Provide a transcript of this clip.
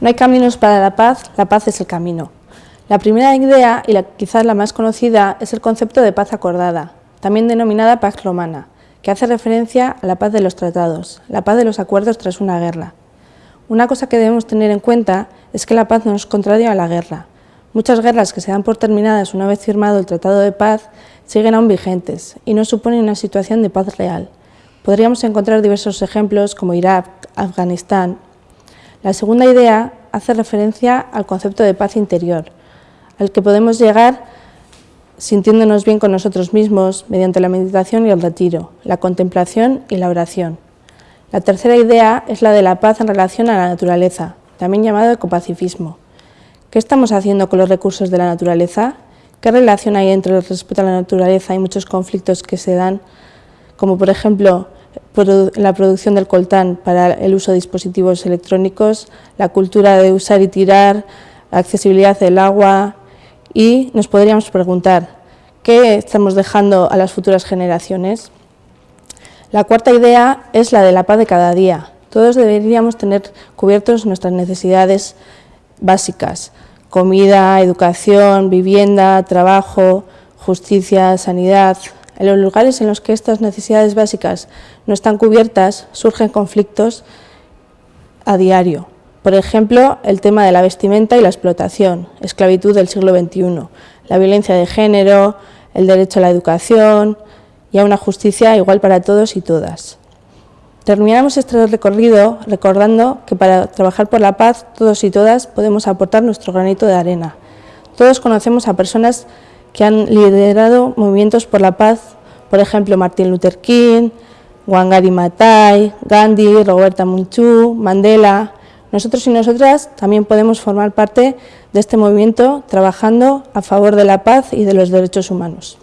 No hay caminos para la paz, la paz es el camino. La primera idea, y la, quizás la más conocida, es el concepto de paz acordada, también denominada paz romana, que hace referencia a la paz de los tratados, la paz de los acuerdos tras una guerra. Una cosa que debemos tener en cuenta es que la paz no es contraria a la guerra. Muchas guerras que se dan por terminadas una vez firmado el Tratado de Paz siguen aún vigentes y no suponen una situación de paz real. Podríamos encontrar diversos ejemplos como Irak, Afganistán la segunda idea hace referencia al concepto de paz interior, al que podemos llegar sintiéndonos bien con nosotros mismos mediante la meditación y el retiro, la contemplación y la oración. La tercera idea es la de la paz en relación a la naturaleza, también llamado ecopacifismo. ¿Qué estamos haciendo con los recursos de la naturaleza? ¿Qué relación hay entre el respeto a la naturaleza y muchos conflictos que se dan, como por ejemplo la producción del coltán para el uso de dispositivos electrónicos, la cultura de usar y tirar, la accesibilidad del agua y nos podríamos preguntar, ¿qué estamos dejando a las futuras generaciones? La cuarta idea es la de la paz de cada día. Todos deberíamos tener cubiertos nuestras necesidades básicas, comida, educación, vivienda, trabajo, justicia, sanidad, en los lugares en los que estas necesidades básicas no están cubiertas, surgen conflictos a diario. Por ejemplo, el tema de la vestimenta y la explotación, esclavitud del siglo XXI, la violencia de género, el derecho a la educación y a una justicia igual para todos y todas. Terminamos este recorrido recordando que para trabajar por la paz, todos y todas podemos aportar nuestro granito de arena. Todos conocemos a personas que han liderado movimientos por la paz, por ejemplo Martin Luther King, Wangari Maathai, Gandhi, Roberta Munchu, Mandela. Nosotros y nosotras también podemos formar parte de este movimiento trabajando a favor de la paz y de los derechos humanos.